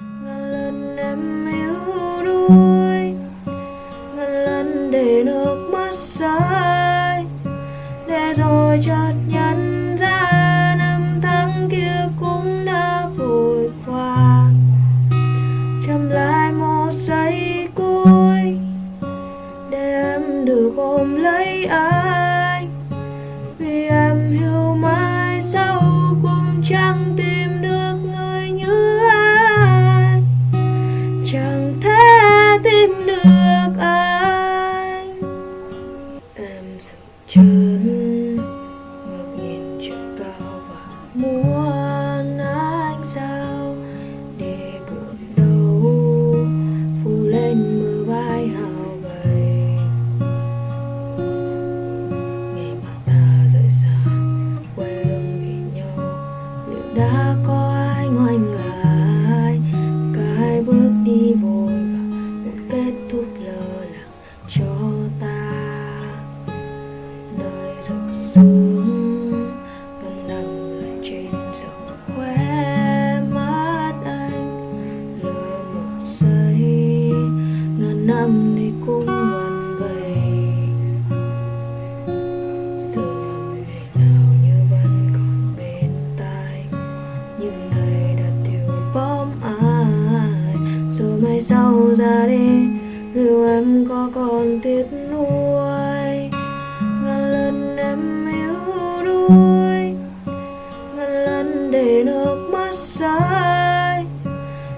ngàn lần em yếu đuối, ngàn lần để nước mắt rơi. Để rồi chợt nhận ra năm tháng kia cũng đã vội qua. Chậm lại một giây cuối, để em được ôm lấy anh. Đã có ai ngoài anh là ai? Cái bước đi vội và một kết thúc lơ lặng cho ta đời giọt sương mai sau ra đi liệu em có còn tiếc nuối ngàn lần em yếu đuối ngàn lần để nước mắt rơi.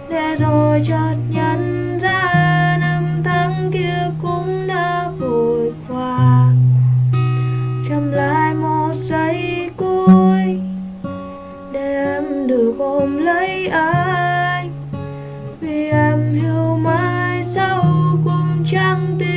Để rồi chợt nhận ra năm tháng kia cũng đã vội qua. Chậm lại một giây cuối, để em được ôm lấy anh. trăng